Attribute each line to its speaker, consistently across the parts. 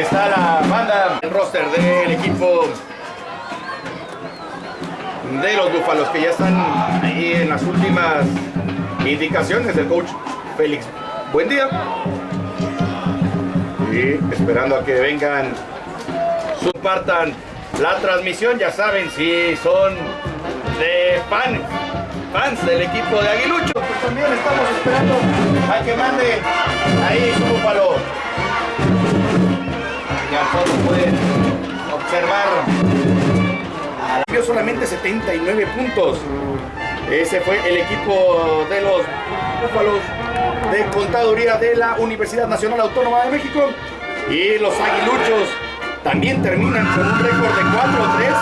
Speaker 1: está la banda, el roster del equipo de los Búfalos que ya están ahí en las últimas indicaciones del coach Félix. Buen día. Y esperando a que vengan, compartan la transmisión. Ya saben si son de fans, fans del equipo de Aguilucho. Pues también estamos esperando a que mande ahí su búfalo. Ya todos pueden observar. Dio solamente 79 puntos. Ese fue el equipo de los Búfalos de Contaduría de la Universidad Nacional Autónoma de México. Y los Aguiluchos también terminan con un récord de 4-3.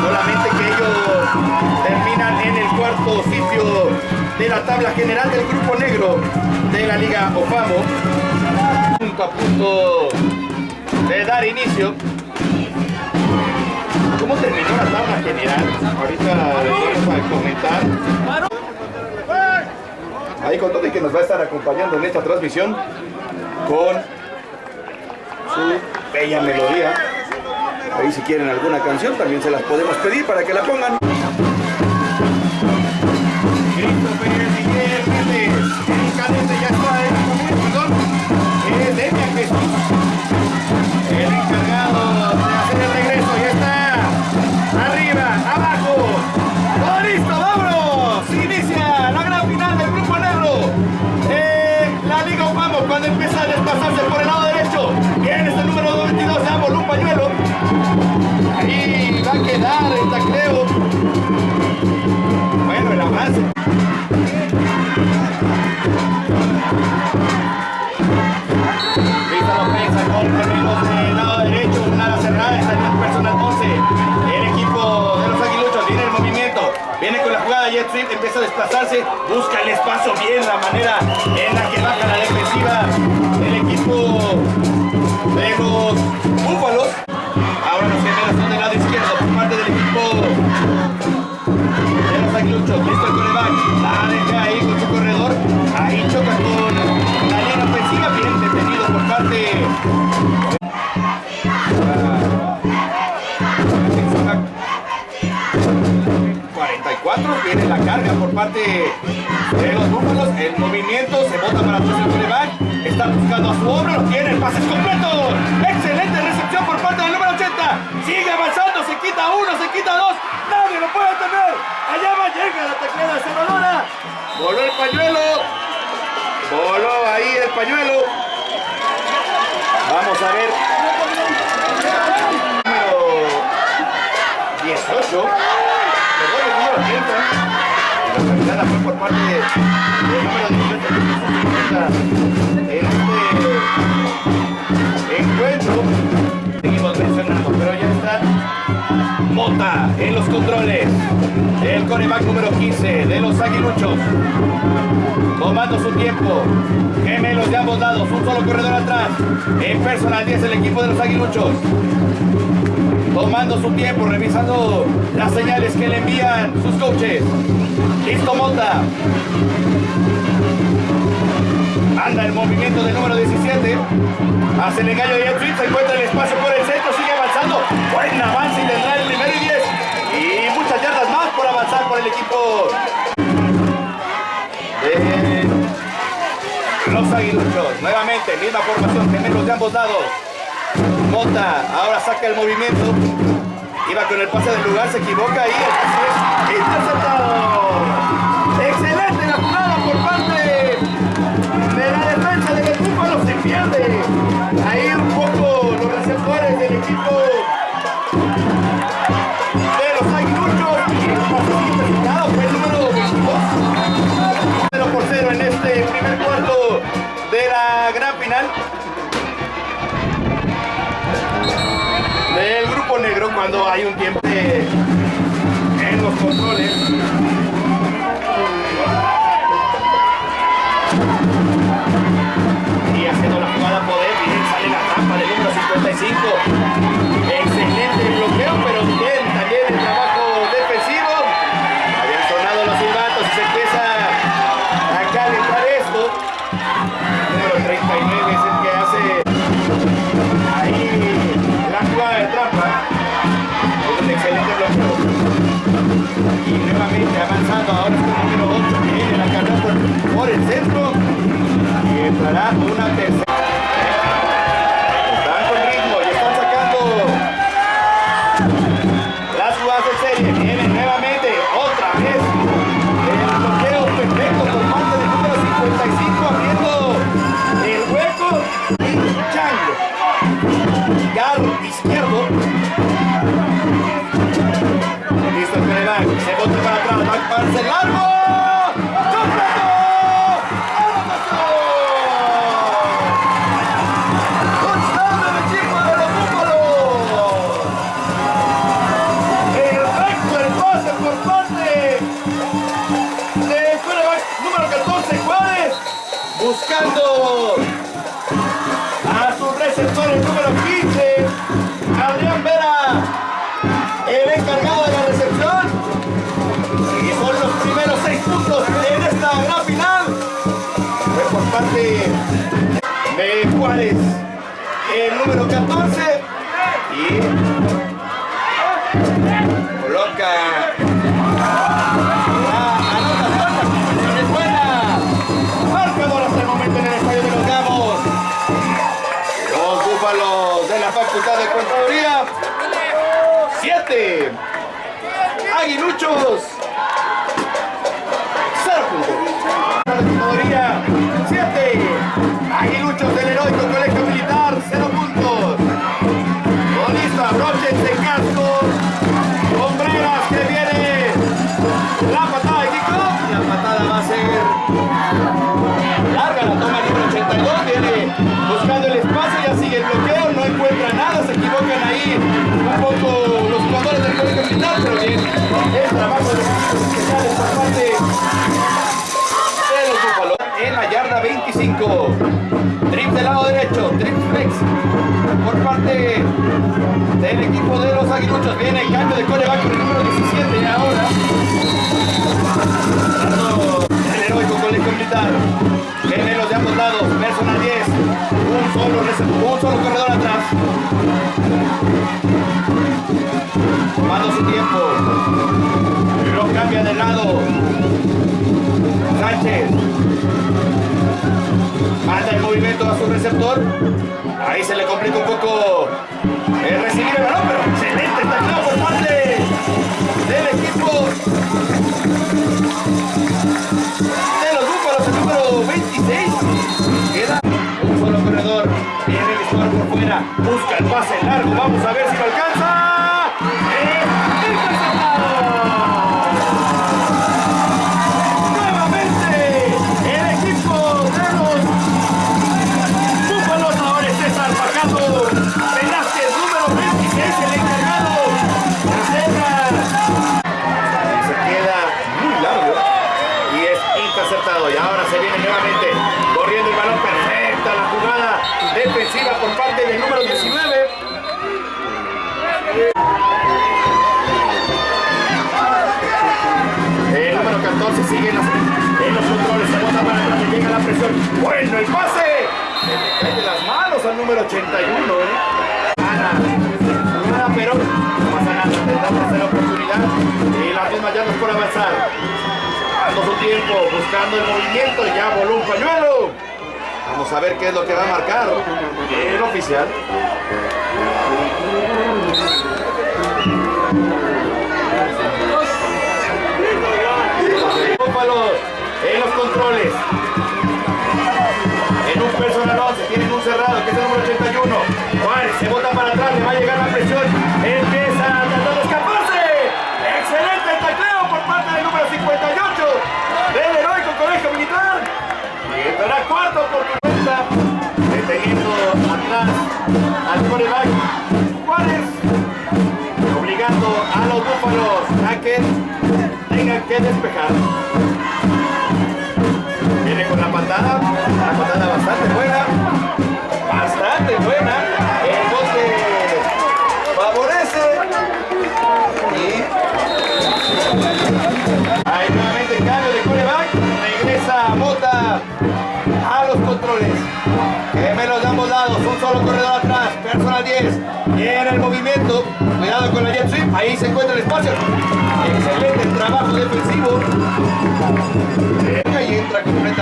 Speaker 1: Solamente que ellos terminan en el cuarto sitio de la tabla general del grupo negro de la Liga OFAMO. Punto a punto de dar inicio. ¿Cómo terminó la tabla general? Ahorita vamos a comentar. Ahí con todo y que nos va a estar acompañando en esta transmisión con su bella melodía. Ahí si quieren alguna canción también se las podemos pedir para que la pongan. Viene con la jugada Jet Sweep, empieza a desplazarse, busca el espacio bien, la manera en la que baja la defensiva el equipo de los búfalos. Ahora los gemelos son del lado izquierdo por parte del equipo de los aguiluchos. Listo el coreback, la deja ahí con su corredor, ahí choca con la línea ofensiva, bien detenido por parte 44 viene la carga por parte de los búfalos. El movimiento se bota para atrás el coreback. Está buscando a su hombre, lo tiene, el pase es completo. Excelente recepción por parte del número 80. Sigue avanzando, se quita uno, se quita dos. Nadie lo puede tener. Allá va, llega la teclada Cerradora. Voló el pañuelo. Voló ahí el pañuelo. Vamos a ver. Número 18. Número 30. La cargada fue por parte del número 18 en este encuentro. Seguimos mencionando, pero ya está Mota en los controles. El coreback número 15 de los aguiluchos. Tomando su tiempo. Gemelos de ambos lados. Un solo corredor atrás. En personal 10 el equipo de los aguiluchos. Tomando su tiempo, revisando las señales que le envían sus coaches. Listo Mota. Anda el movimiento del número 17. Hace el engaño de Jet Sweep, Se encuentra el espacio por el centro. Sigue avanzando. Buen avance y tendrá el primero y 10. Y muchas yardas más por avanzar por el equipo de los aguiluchos. Nuevamente, misma formación, gemelos de ambos lados. Mota ahora saca el movimiento. Iba con el pase del lugar, se equivoca y el pase es interceptado. Cuando hay un tiempo en los controles. Y haciendo la jugada poder, bien sale la trampa del número 55. centro y entrará una tercera. A su receptor el número 15, Adrián Vera, el encargado de la recepción. Y por los primeros seis puntos en esta gran final. Fue por parte de Juárez, el número 14. pero el trabajo de los especiales por parte de los búfalos en la yarda 25. Trip del lado derecho, trip flex por parte del equipo de los aguiluchos. Viene el cambio de coreback el número 17 y ahora. El heroico colegio militar. Viene los de ambos lados, personal 10. Un solo, un solo corredor atrás tomando su tiempo. No cambia de lado. Sánchez. Manda el movimiento a su receptor. Ahí se le complica un poco el recibir el balón, pero excelente taclado por parte del equipo de los búfalos, el número 26. Queda un solo corredor. Viene el por fuera. Busca el pase largo. Vamos a ver si lo alcanza.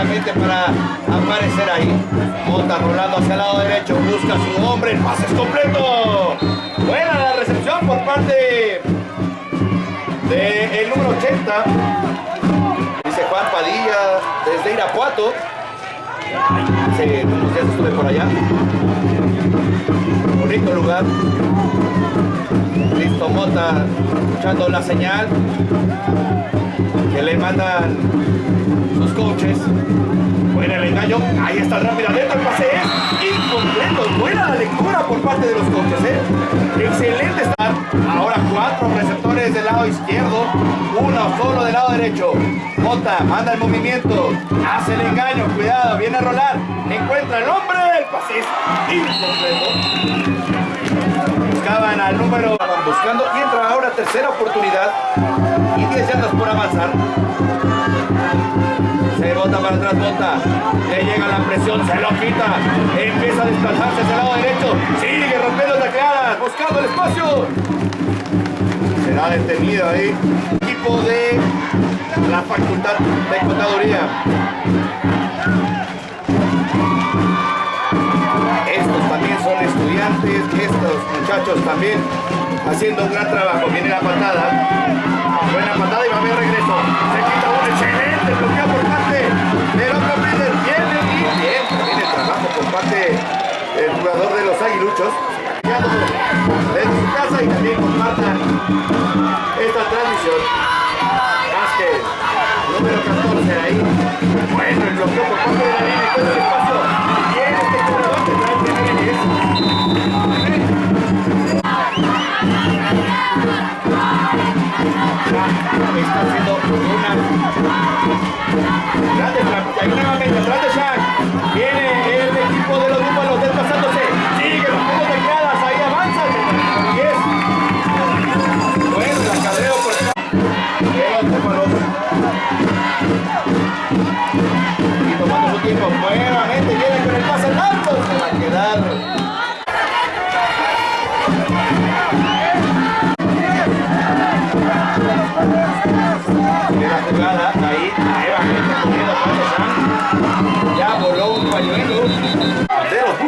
Speaker 1: Para aparecer ahí. Monta rolando hacia el lado derecho. Busca su hombre. El pase es completo. Buena la recepción por parte del número 80. Dice Juan Padilla desde Irapuato. Hace unos estuve por allá. Bonito lugar. Listo Mota escuchando la señal que le mandan sus coaches. Buena el engaño. Ahí está rápida dentro el pase es incompleto. Buena la lectura por parte de los coaches. ¿eh? Excelente estar. Ahora cuatro receptores del lado izquierdo. Uno solo del lado derecho. Mota manda el movimiento. Hace el engaño. Cuidado. Viene a rolar. Encuentra el hombre. El pase es incompleto. Buscaban al número. Buscando. Y entra ahora tercera oportunidad. Y 10 yardas por avanzar. Para atrás, bota. Le llega la presión, se lo quita. Empieza a desplazarse hacia el lado derecho. Sigue rompiendo tacleadas, buscando el espacio. Será detenido ahí. Equipo de la Facultad de Contaduría. Estos también son estudiantes, estos muchachos también haciendo un gran trabajo. Viene la patada. Buena patada y va a haber regreso. El parte del jugador de los aguiluchos. Desde su casa y también compartan esta transmisión. Vázquez, número 14 ahí. Bueno, el bloqueo por parte de la línea. Encuentra el espacio. Viene este corredor que trae Jiménez. está haciendo una grande y nuevamente atrás de Shaq viene el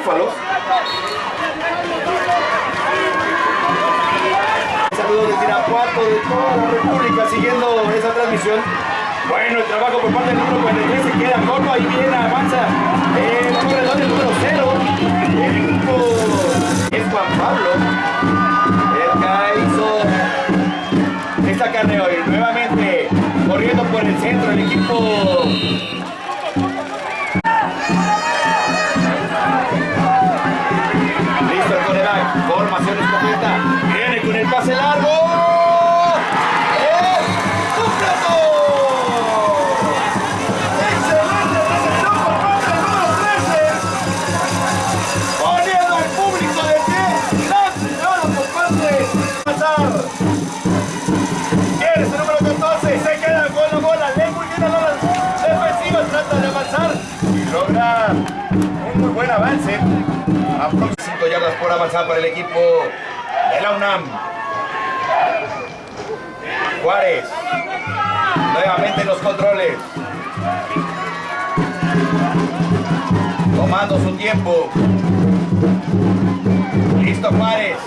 Speaker 1: Saludos de Tirapuato, de toda la República, siguiendo esa transmisión. Bueno, el trabajo por parte del número 43 se queda corto, ahí viene, avanza el corredor del número 0. El equipo es Juan Pablo. El que hizo esta carrera hoy. Nuevamente corriendo por el centro el equipo viene con el pase largo. ¡Es completo! ¡Excelente recepción por número 13! poniendo al público de pie. Gran jugada por parte. Pasar Eres el número 14, se queda con la bola, muy bien a las defensivas, trata de avanzar y logra un muy buen avance. 5 yardas por avanzar para el equipo de la UNAM. Juárez, nuevamente en los controles. Tomando su tiempo. Listo Juárez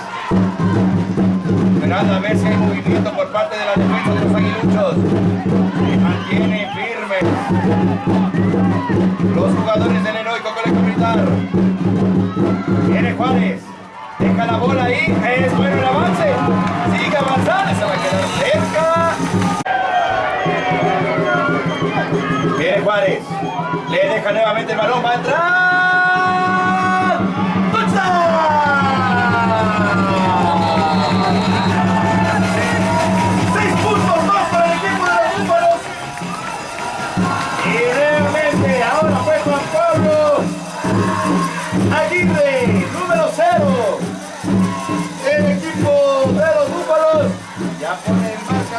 Speaker 1: esperando a ver si hay movimiento por parte de la defensa de los aguiluchos. Se mantiene firme los jugadores del heroico colegio militar. Viene Juárez. Deja la bola ahí. Es bueno el avance. Sigue avanzando. Se va a quedar cerca. Viene Juárez. Le deja nuevamente el balón. Va a entrar.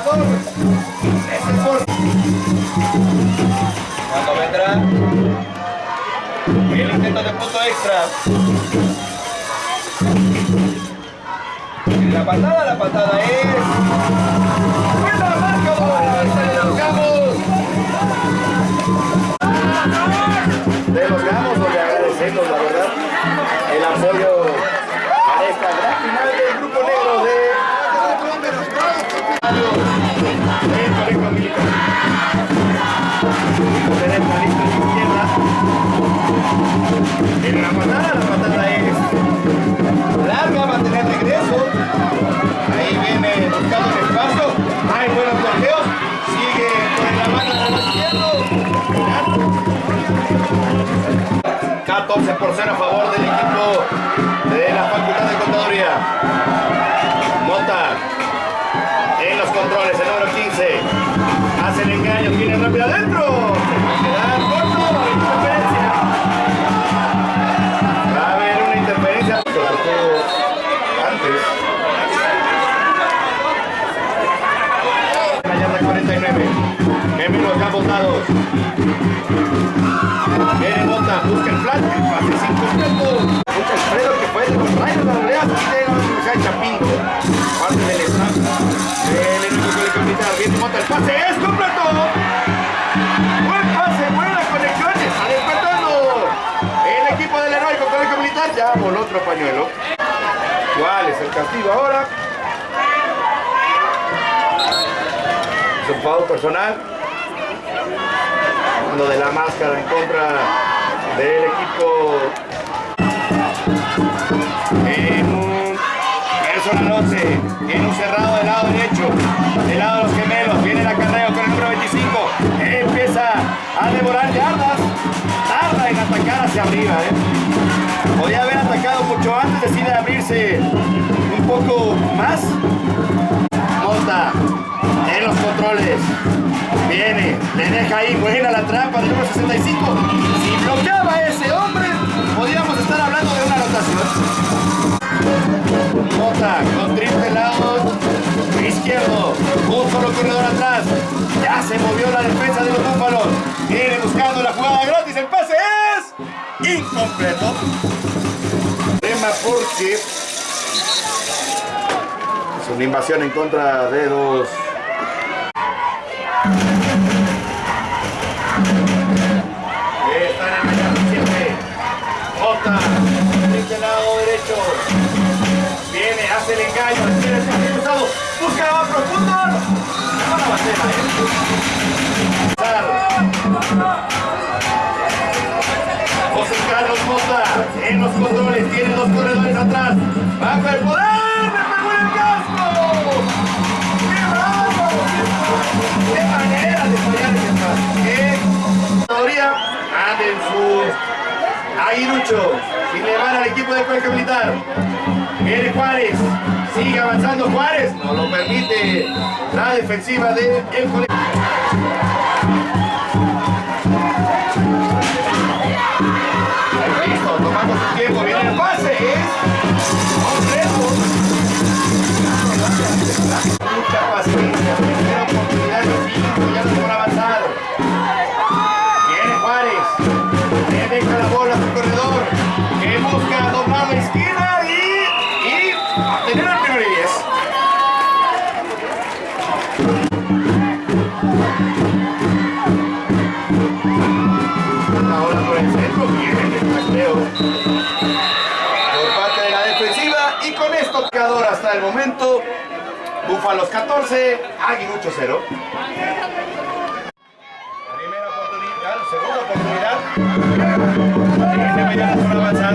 Speaker 1: Pone el marcador. Por... Cuando vendrá el intento de punto extra. La patada, la patada es... ¡Buena marcadora! En la patada, la patada es larga, va a tener regreso. Ahí viene buscando el espacio. Hay buenos bloqueos. Sigue con la mano de la izquierda. 14 por 0 a favor del equipo de la Facultad de Contaduría. Mota en los controles, el número 15. Hace el engaño, tiene rápido adentro. Antes. La yarda 49. Kevin los campos dados. Viene Mota, busca el flash, el pase sin completo. Busca Alfredo que fue de los rayos de la de la Universidad de Chapingo. Parte del staff del equipo colegio militar. Viene Mota, el pase es completo. Buen pase, buena conexión, está despertando. El equipo del heroico colegio militar ya voló otro pañuelo. ¿Cuál es el castigo ahora? Foul personal de la máscara en contra del equipo personal 11 en un cerrado del lado derecho del lado de los gemelos viene el acarreo con el número 25 empieza a devorar yardas tarda en atacar hacia arriba ¿eh? podía haber atacado mucho antes decide abrirse un poco más Mota en los controles Viene, le deja ahí, buena la trampa del número 65. Si bloqueaba ese hombre, podríamos estar hablando de una anotación. Mota con triple lado izquierdo, un solo corredor atrás. Ya se movió la defensa de los búfalos. Viene buscando la jugada gratis, el pase es incompleto. Tema porque es una invasión en contra de los Están 7. Jota, este lado derecho. El engaño, tiene el pase cruzado. Busca más profundo. No la ¿eh? José Carlos Mota en los controles, tiene dos corredores atrás. Bajo el poder, el. ¡Qué manera de fallar ese teoría! Anden su aguilucho y le van al equipo del colegio militar. Viene Juárez, sigue avanzando Juárez, no lo permite la defensiva del colegio. Listo, tomando su tiempo, viene el pase, es completo. Mucha paciencia, hasta el momento Búfalos 14, Aguilucho 0. Primera oportunidad, segunda oportunidad. Viene Mediana por avanzar.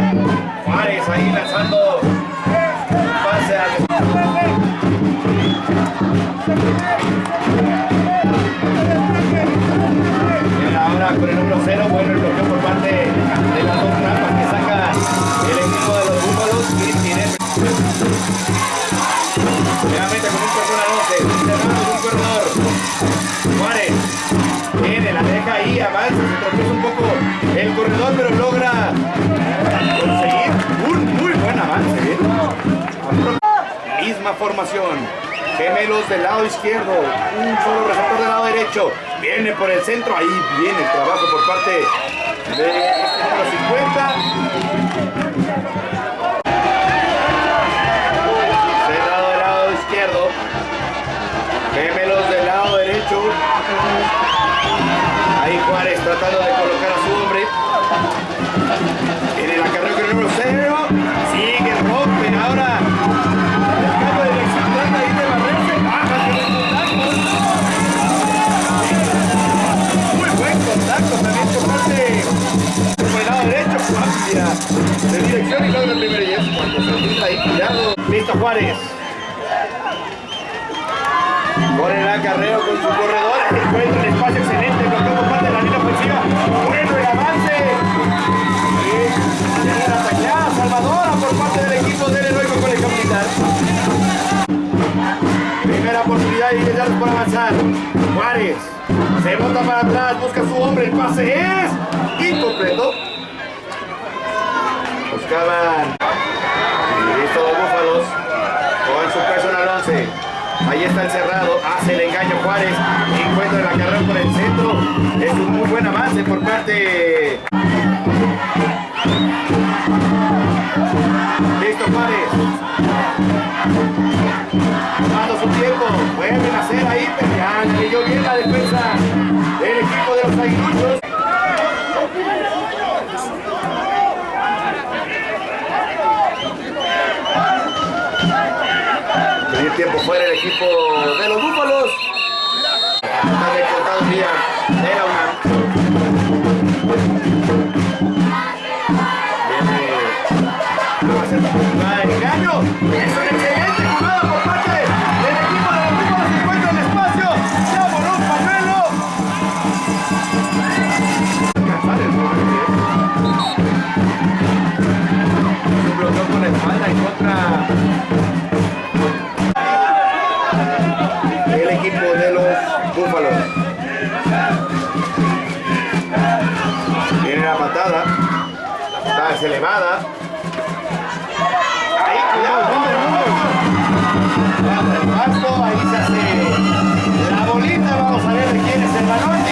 Speaker 1: Juárez ahí lanzando pase ahora con el número 0, bueno el bloqueo por parte de las dos trampas que saca el equipo de Nuevamente con un personal 11, cerrando un corredor. Juárez viene, la deja ahí, avanza, se tropieza un poco el corredor, pero logra conseguir un muy buen avance. ¿eh? Misma formación. Gemelos del lado izquierdo, un solo receptor del lado derecho. Viene por el centro, ahí viene el trabajo por parte de este número 50. Tratando de colocar a su hombre. En el acarreo con el número 0. Sigue, rompe. Ahora cambio de dirección trata de barrerse. Baja con contacto. Muy buen contacto también por parte por el lado derecho. Cambia de dirección y logra el primer y es cuando se olvida ahí. Cuidado. Listo Juárez. Por el acarreo con su corredor, encuentra el espacio excelente, avanzar. Juárez se bota para atrás, busca su hombre, el pase es incompleto. Buscaban. Y listo, Búfalos con su personal 11. Ahí está el cerrado, hace el engaño Juárez, encuentra la carrera por el centro. Es un muy buen avance por parte. Listo Juárez. Tomando su tiempo, vuelven a hacer ahí, pero ya leyó bien la defensa del equipo de los aguiluchos. Tenía tiempo fuera el equipo de los Búfalos. Está recortado vía de la UNAM.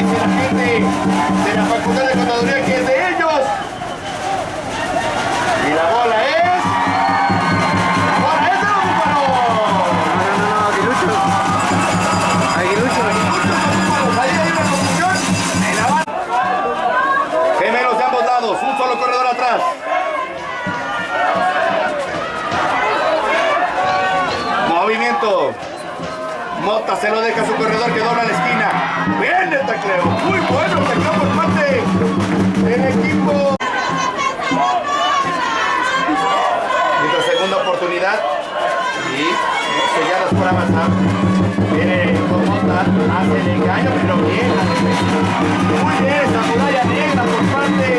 Speaker 1: Dice la gente de la Facultad de Contaduría que Mota se lo deja a su corredor que dobla la esquina. Bien el tacleo. Muy bueno el por parte del equipo. Nuestra segunda oportunidad. Y selladas por avanzar. Viene con Mota, hace el engaño, pero bien. Muy bien esta muralla negra por parte.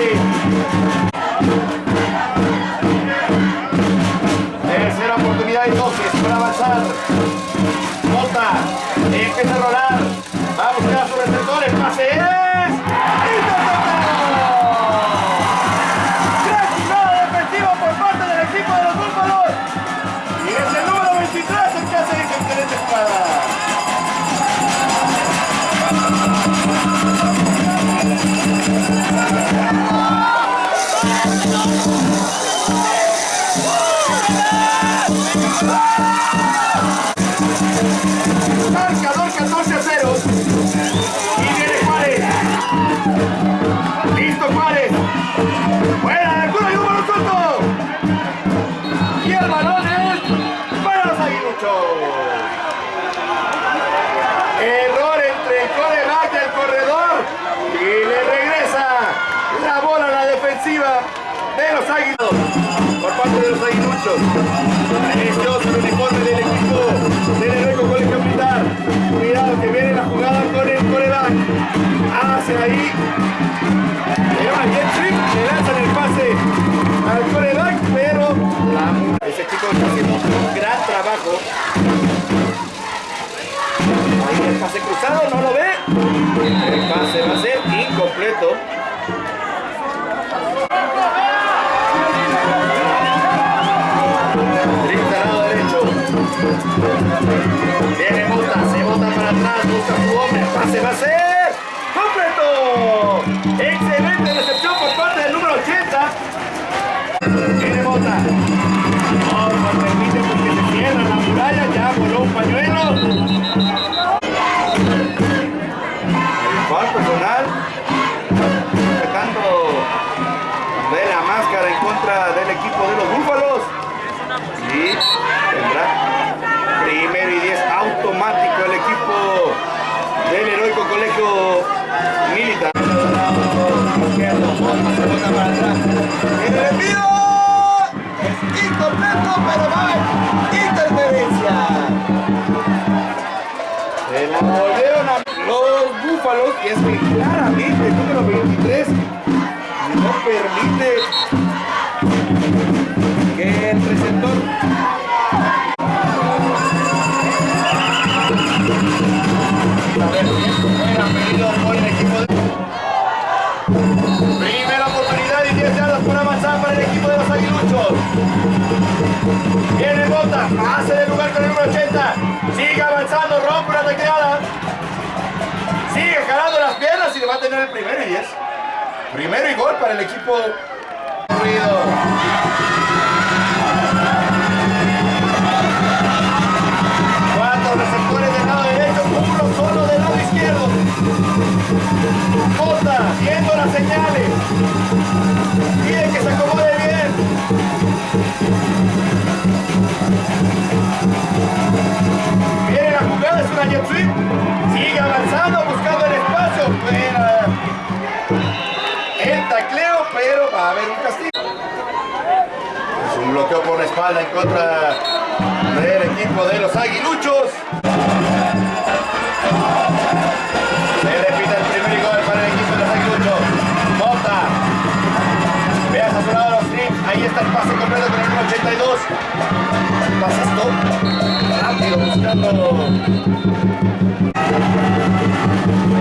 Speaker 1: Por parte de los aguiluchos. Precioso el uniforme del equipo del heroico colegio militar. Cuidado que viene la jugada con el coreback. Hace ahí. Le va bien trip, le lanzan el pase al coreback, pero ese chico está haciendo un gran trabajo. Ahí el pase cruzado, no lo ve. El pase va a ser incompleto. Viene Mota, se bota para atrás, busca su hombre. Pase va completo. Excelente recepción por parte del número 80. Viene Mota. No, no permite porque se cierra la muralla. Ya voló un pañuelo. Colegio militar.
Speaker 2: El envío es pero va a haber interferencia.
Speaker 1: Se la volvieron a los búfalos y es que claramente el número 23 no permite que el receptor Viene Bota, pase de lugar con el número 80. Sigue avanzando, rompe una tecleada. Sigue jalando las piernas y le va a tener el primero y 10. Primero y gol para el equipo. Ruido. Bota, viendo las señales. Pide que se acomode bien. Viene la jugada, es una jet sweep. Sigue avanzando, buscando el espacio. Fuera el tacleo, pero va a haber un castigo. Es un bloqueo por la espalda en contra del equipo de los aguiluchos. El pase completo con el número 82. Pase stop. Rápido buscando.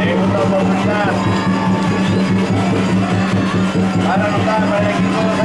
Speaker 1: Segunda oportunidad. Van a anotar para el equipo de los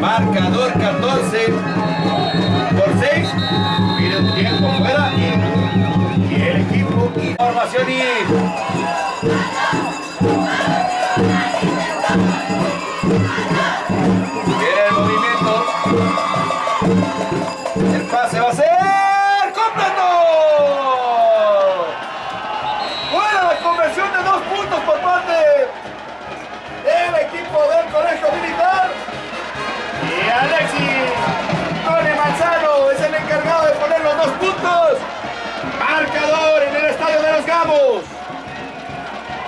Speaker 1: Marcador 14 por 6. Pide un tiempo fuera y, y el equipo. Información y los puntos. Marcador en el estadio de los Gamos.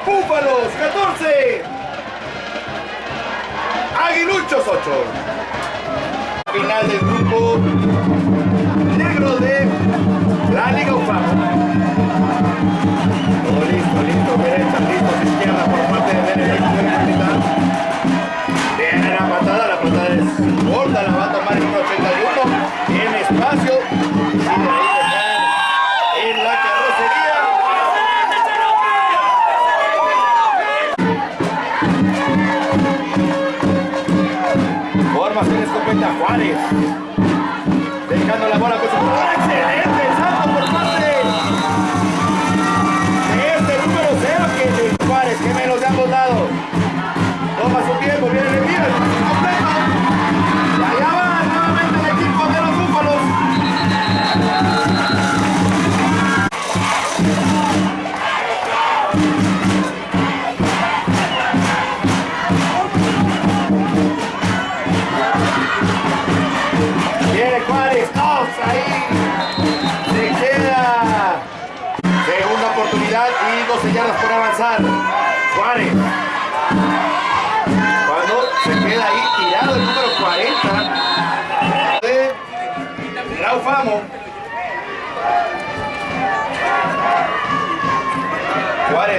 Speaker 1: Búfalos 14. Aguiluchos 8. Final del grupo negro de la Liga UFAM. Thank you.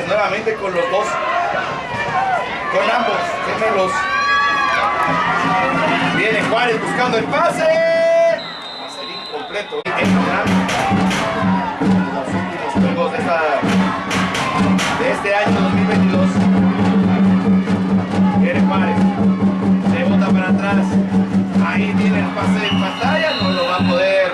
Speaker 1: Nuevamente con los dos. Con ambos gemelos. Viene Juárez buscando el pase. Va a ser los últimos juegos de esta, de este año 2022. Viene Juárez. Se bota para atrás. Ahí tiene el pase en pantalla. No lo va a poder.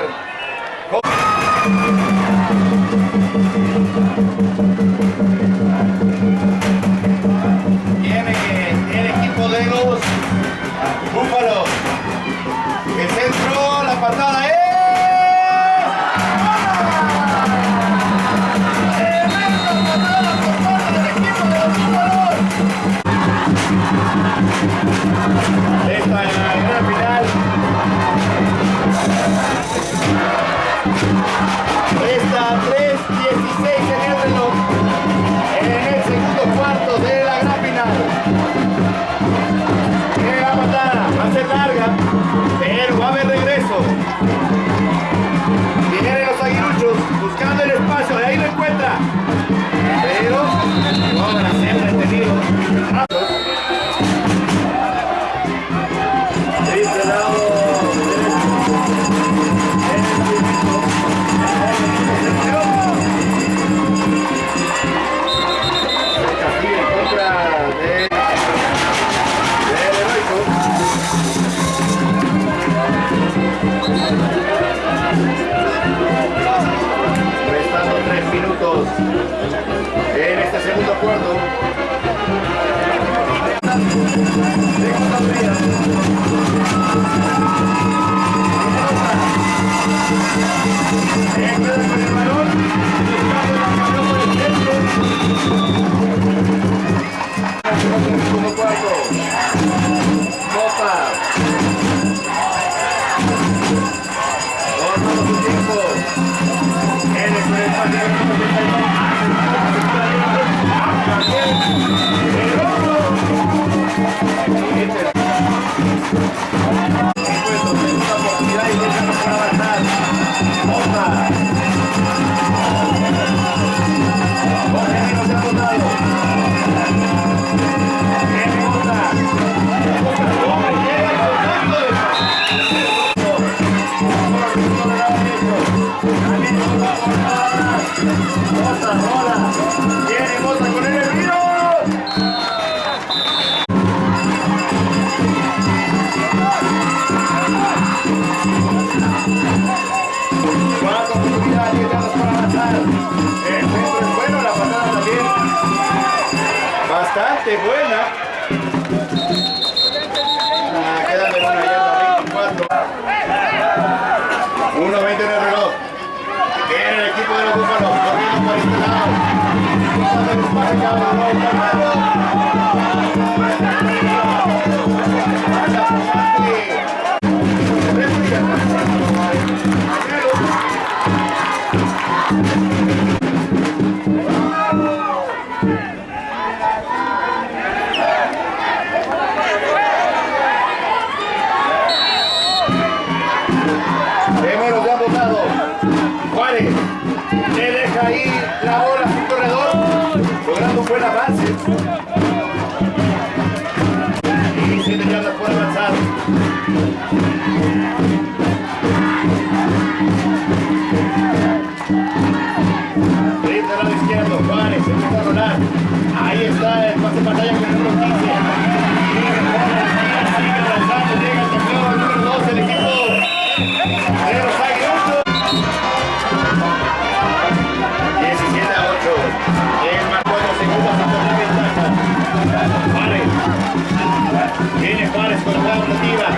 Speaker 1: Viene Juárez con la ofensiva.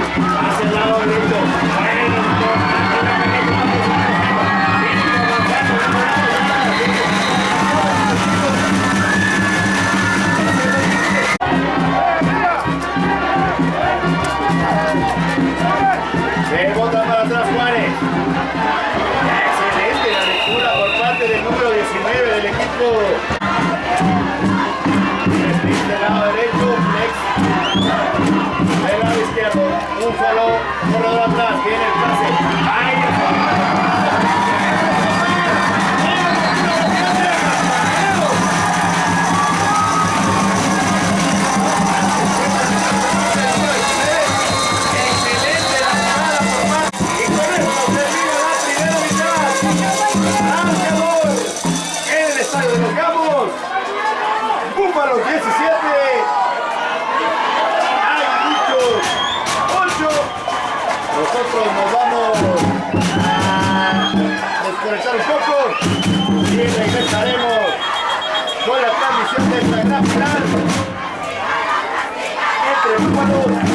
Speaker 1: comenzaremos con la transmisión de esta gran final entre hermanos.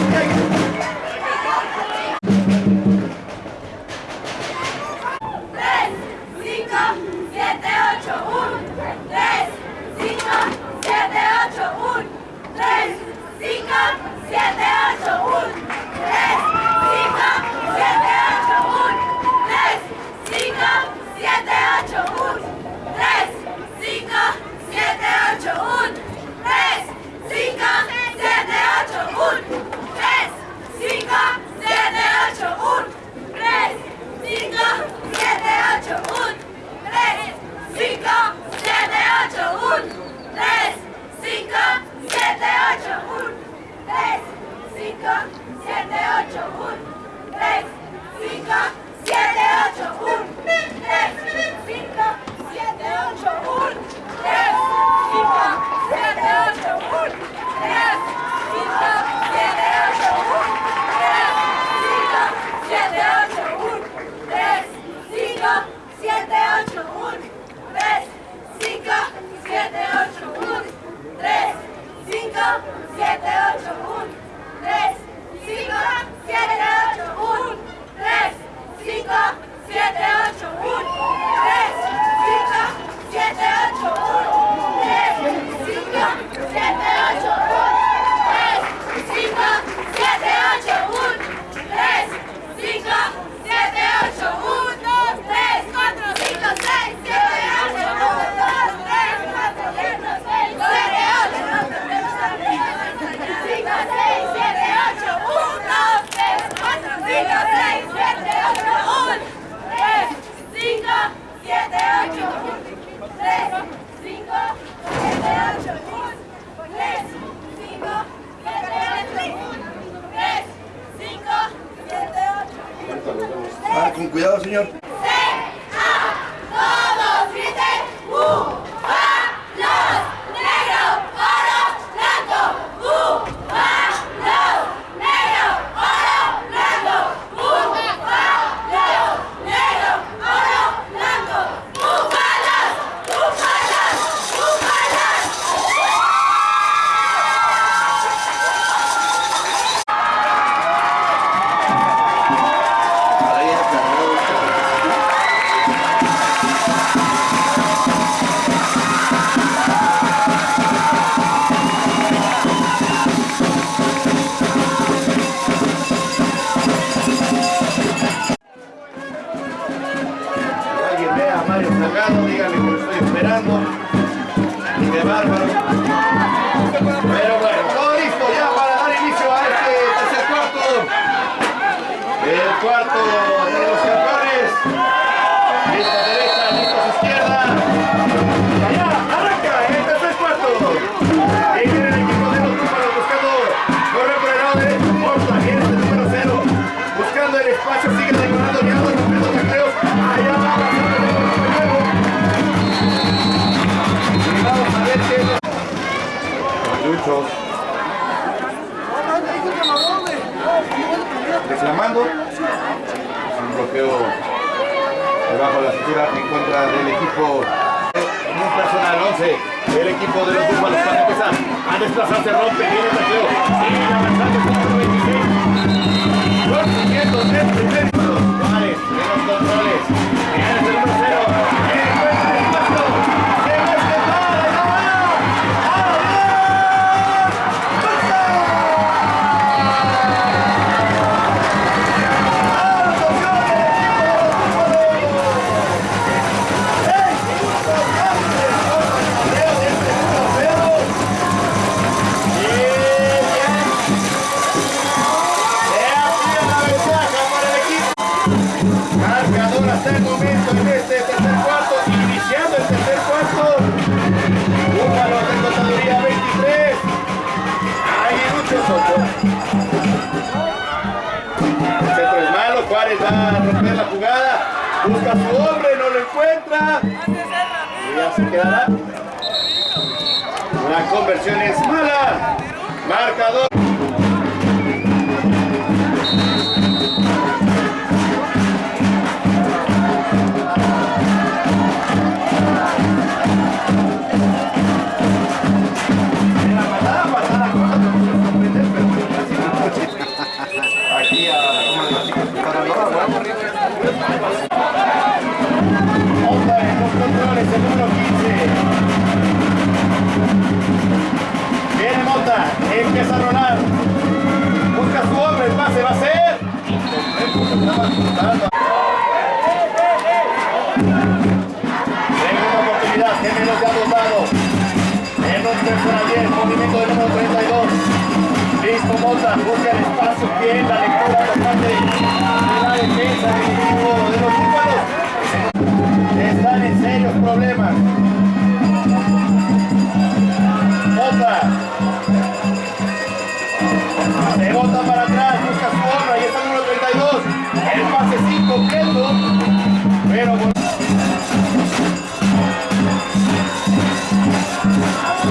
Speaker 1: Busca su hombre, no lo encuentra. Y ya se quedará. La conversión es mala. Marcador. López, 15. Viene Mota, empieza a rolar. Busca su hombre, el pase va a ser. Segunda oportunidad, Gemelo se ha votado. En un 3 por movimiento del número 32. Listo, Mota, busca el espacio, bien, la lectura, la parte de la defensa del equipo de los chicos están en serios problemas. Bota. Se bota para atrás, busca su honra y está el número 32. El pase pasecito completo. Pero bueno.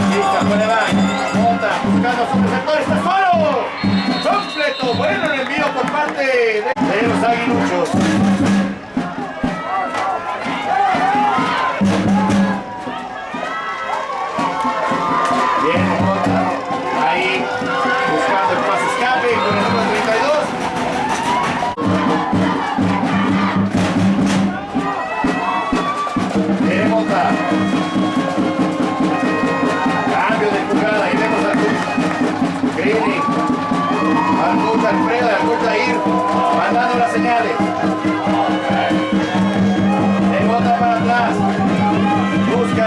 Speaker 1: Lista, fuera van. Bota, buscando su receptor, está solo. Completo, bueno el envío por parte de, de los aguiluchos. Bien, Mojota. Ahí, buscando el paso escape con el número 32. Bien, Mota. Cambio de jugada. Y vemos al Grini. Al Mota Alfredo, al Mota Ir. Mandando las señales. De Mota para atrás. Busca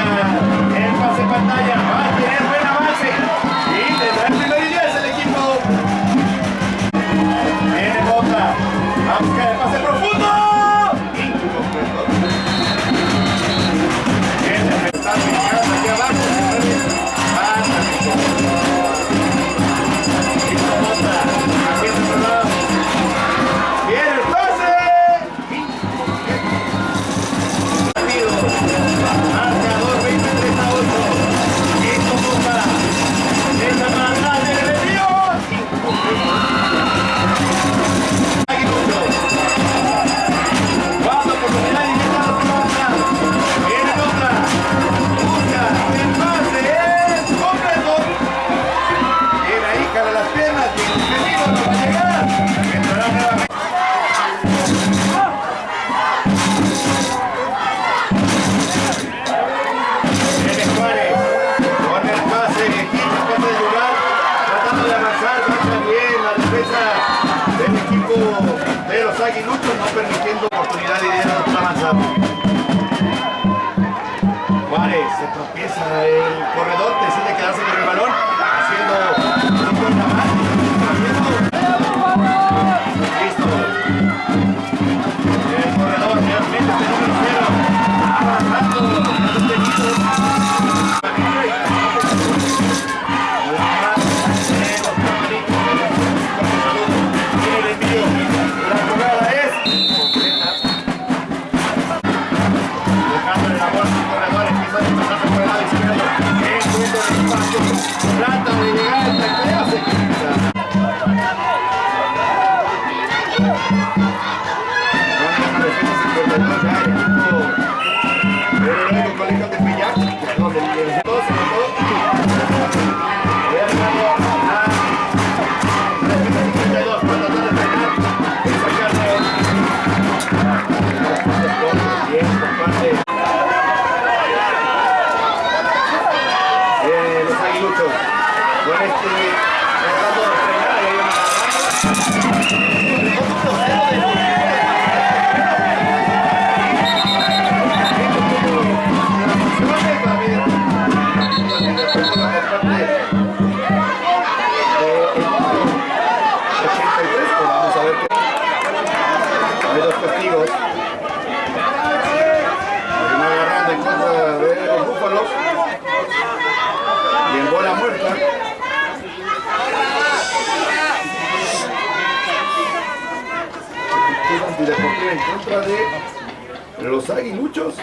Speaker 1: el pase pantalla. los aguiluchos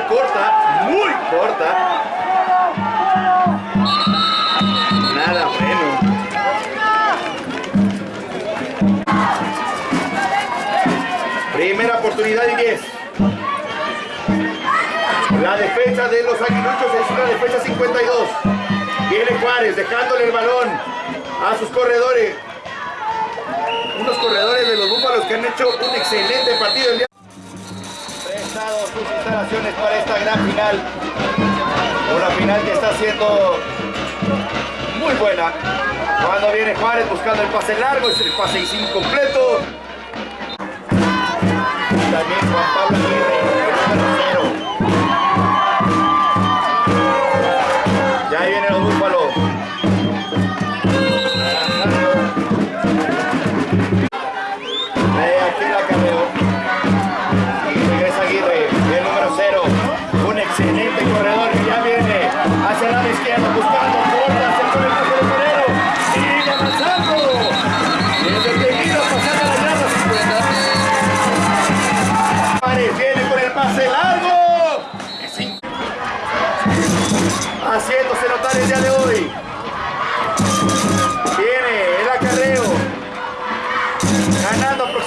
Speaker 1: corta, muy corta. Nada bueno. Primera oportunidad y 10. La defensa de los aguiluchos es una defensa 52. Viene Juárez dejándole el balón a sus corredores. Unos corredores de los búfalos que han hecho un excelente partido el día para esta gran final. Una final que está siendo muy buena. Cuando viene Juárez buscando el pase largo, es el pase incompleto. También Juan Pablo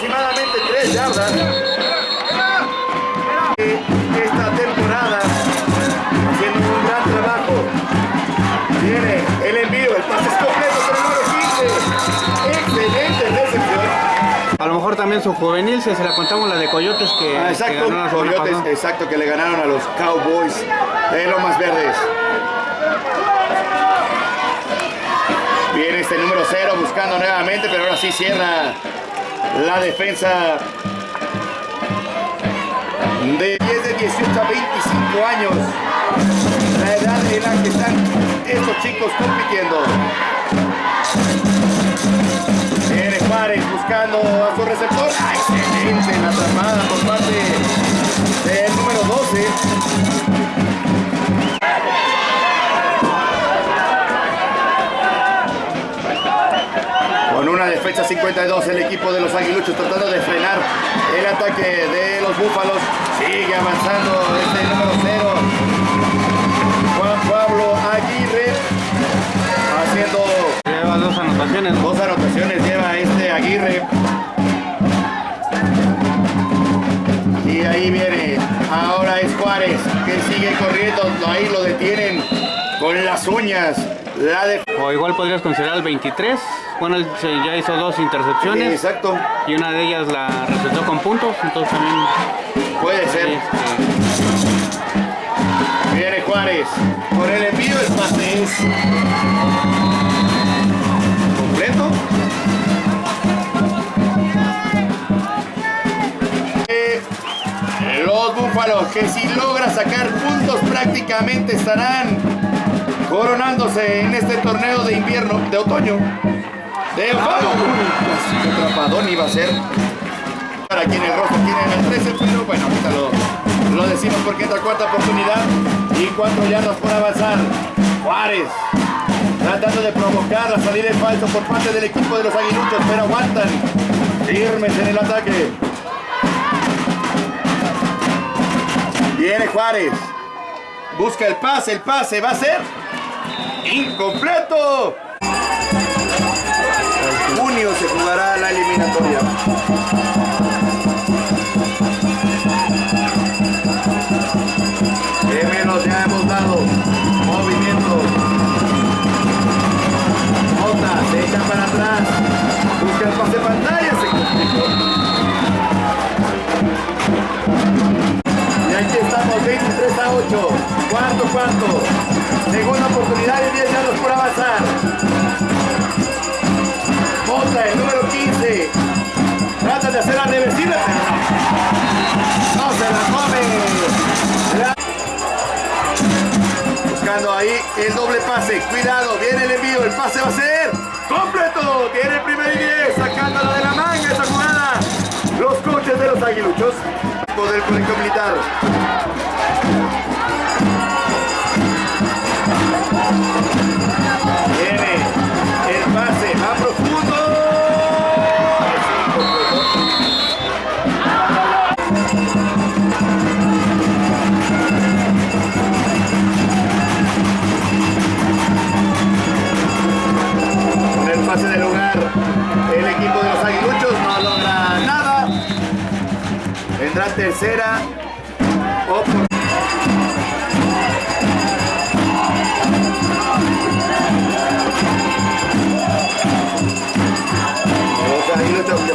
Speaker 1: aproximadamente 3 yardas. Esta temporada, haciendo un gran trabajo. Viene el envío, el pase es completo el número 15. Excelente recepción.
Speaker 3: A lo mejor también su juvenil, se la contamos la de Coyotes que,
Speaker 1: Ah,
Speaker 3: que
Speaker 1: exacto,
Speaker 3: semana
Speaker 1: Coyotes, exacto, que le ganaron a los Cowboys de Lomas Verdes. Viene este número 0 buscando nuevamente, pero ahora sí cierra la defensa de 10 de 18 a 25 años. La edad en la que están estos chicos compitiendo. Viene Juárez buscando a su receptor. ¡Ah, excelente la atrapada por parte del número 12. Con una defensa 52 el equipo de los aguiluchos tratando de frenar el ataque de los búfalos. Sigue avanzando este número 0. Juan Pablo Aguirre haciendo
Speaker 3: Lleva dos anotaciones.
Speaker 1: Dos anotaciones lleva este Aguirre. Y ahí viene. Ahora es Juárez que sigue corriendo. Ahí lo detienen con las uñas. La de...
Speaker 3: O igual podrías considerar el 23. Bueno, él ya hizo dos intercepciones
Speaker 1: Exacto.
Speaker 3: y una de ellas la receptó con puntos. Entonces también
Speaker 1: Puede ser.
Speaker 3: este,
Speaker 1: Viene Juárez. Con el envío el pase es completo. Eh, Los búfalos que si logra sacar puntos prácticamente estarán coronándose en este torneo de invierno, de otoño. De otoño. Casi que atrapadón iba a ser. Para quien el rojo tiene el 13, pero bueno, ahorita lo, lo decimos porque entra cuarta oportunidad y cuatro yardas por avanzar. Juárez tratando de provocar la salida en falso por parte del equipo de los aguiluchos, pero aguantan firmes en el ataque. Viene Juárez. Busca el pase, el pase va a ser incompleto. Junio se jugará la eliminatoria. ¿Qué menos ya hemos dado? Movimiento. Jota se echa para atrás. Busca el pase pantalla. Se. 23 a 8. Cuarto, cuarto. Segunda oportunidad y 10 yardas por avanzar. Jota, el número 15. Trata de hacer la reversible, no. Se la come. Buscando ahí el doble pase. Cuidado, viene el envío. El pase va a ser completo. Tiene el primer y 10. Sacándola de la manga esa jugada. Los coches de los aguiluchos. Del colegio militar. Viene el pase más profundo. Con el pase de lugar, el equipo de los aguiluchos tercera oportunidad.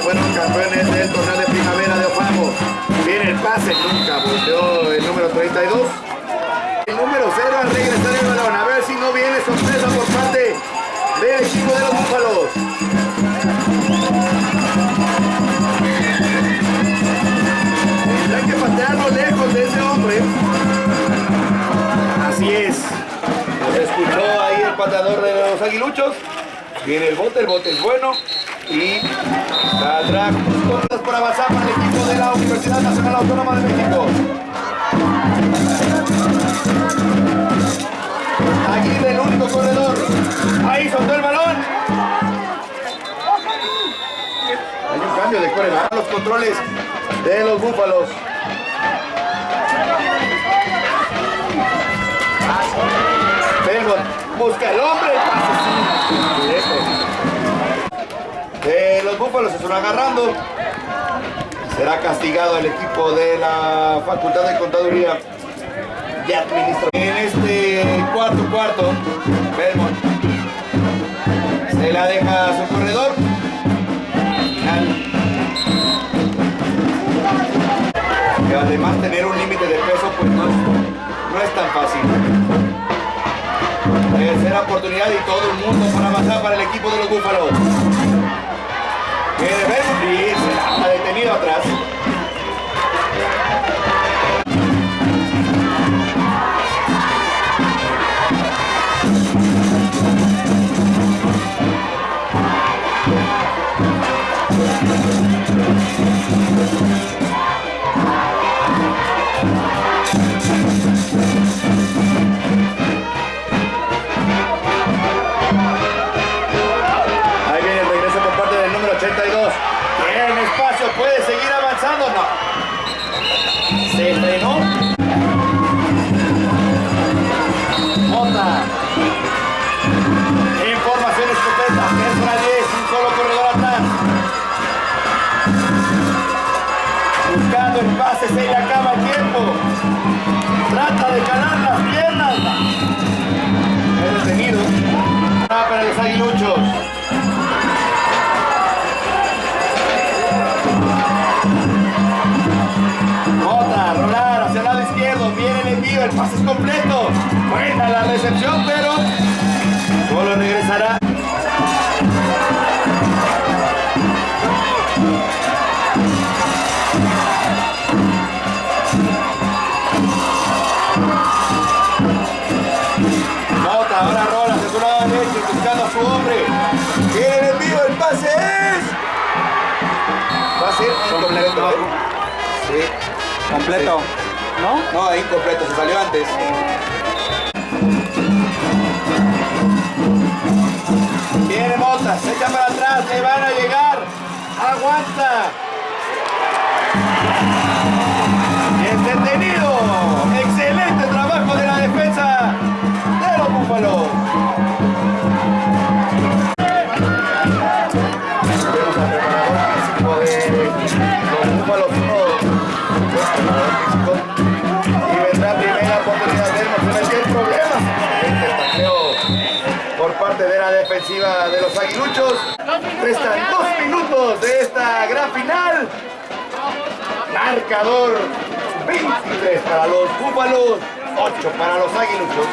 Speaker 1: Fueron campeones del de primavera de. Viene el pase, nunca volteó el número 32. El número 0 al regresar el balón. Aguiluchos. Viene el bote, el bote es bueno. Y saldrá puntos por avanzar para el equipo de la Universidad Nacional Autónoma de México. Aguirre, el único corredor. Ahí soltó el balón. Hay un cambio de coreback. Los controles de los búfalos. Busca el hombre, pase. De los búfalos se están agarrando. Será castigado el equipo de la Facultad de Contaduría y Administración. En este cuarto cuarto, Belmont se la deja a su corredor. Que además tener un límite de peso pues no es, no es tan fácil. Tercera oportunidad y todo el mundo para avanzar para el equipo de los Búfalos. Ver y se ha detenido atrás. El se le acaba el tiempo. Trata de calar las piernas. Es detenido. Ah, para los aguiluchos. Mota, rolar hacia el lado izquierdo, viene el envío, el pase es completo. Buena la recepción, pero Sí.
Speaker 3: Completo. ¿No?
Speaker 1: No, incompleto, se salió antes. Viene Mota, se echa para atrás, le van a llegar. Aguanta. Es detenido. Excelente trabajo de la defensa de los Búfalos. De la los aguiluchos. Restan dos minutos de esta gran final. Marcador 23 para los búfalos, 8 para los aguiluchos.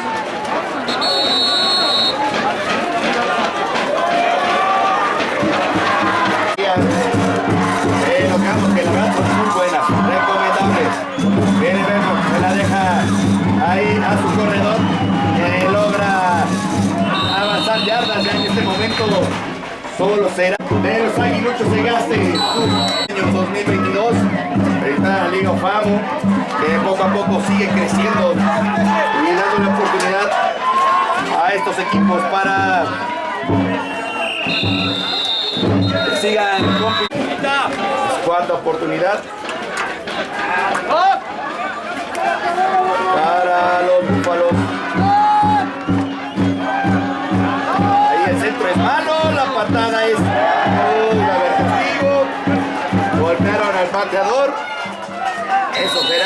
Speaker 1: Eh, notamos que verdad son muy buenas, recomendables. Viene Berno, se la deja ahí a su corredor, ya en este momento. Solo será de los aguiluchos se gaste año 2022. Está la Liga Famo, que poco a poco sigue creciendo y dando la oportunidad a estos equipos para que sigan. Cuarta oportunidad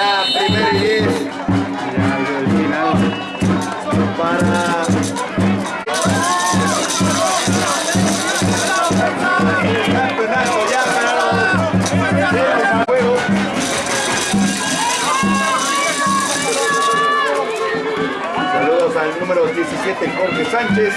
Speaker 1: Primero y diez para el campeonato ya del juego. Saludos al número 17 Jorge Sánchez.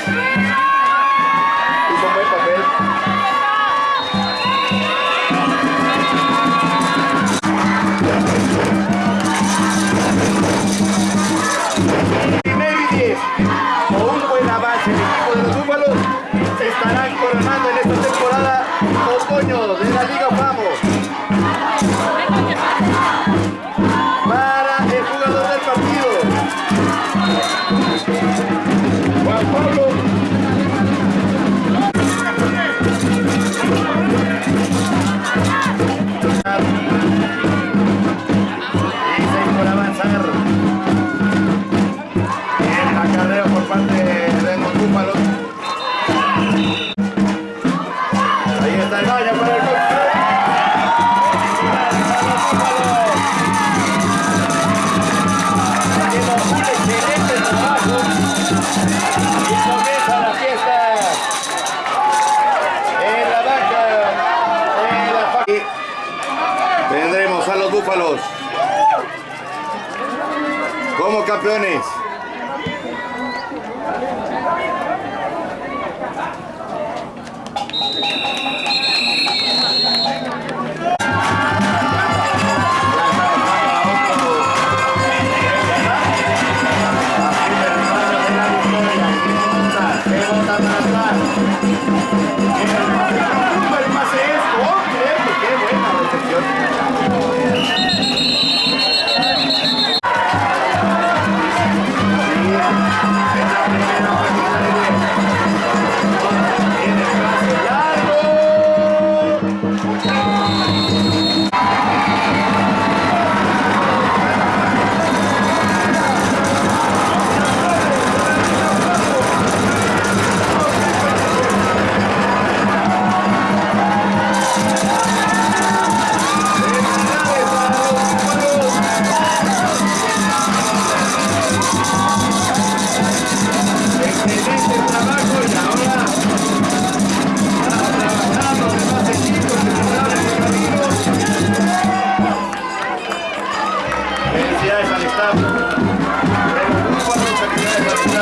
Speaker 1: campeones.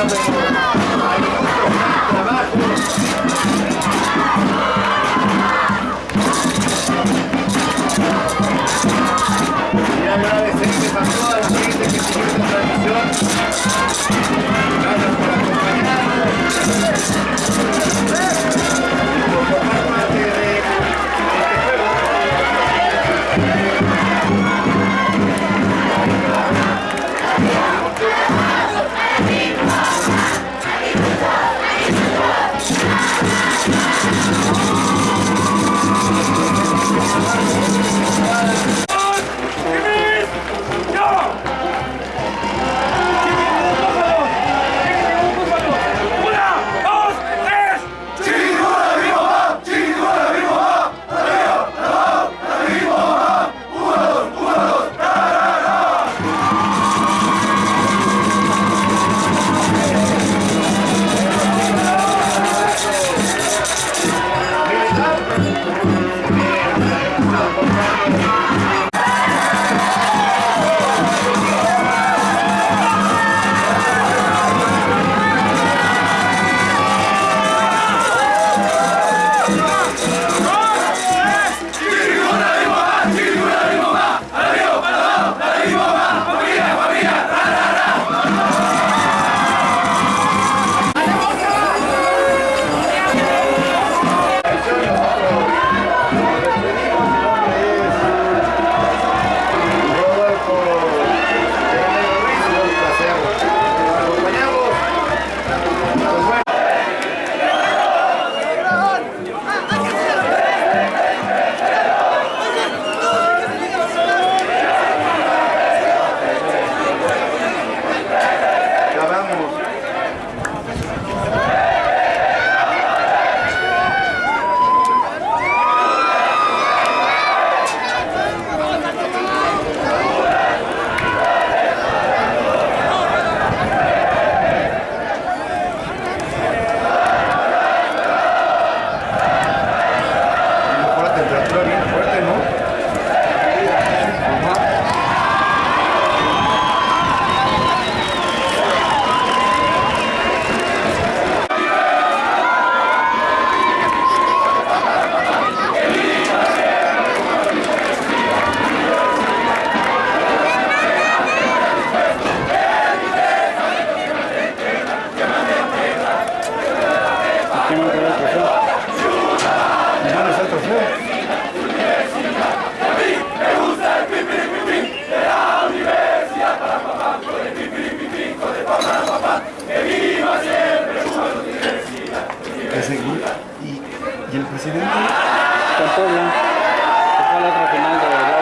Speaker 1: pero hay a toda la gente que sigue esta transmisión.
Speaker 4: que seguir. Y, y
Speaker 1: el presidente... Con Puebla. Fue la otra final de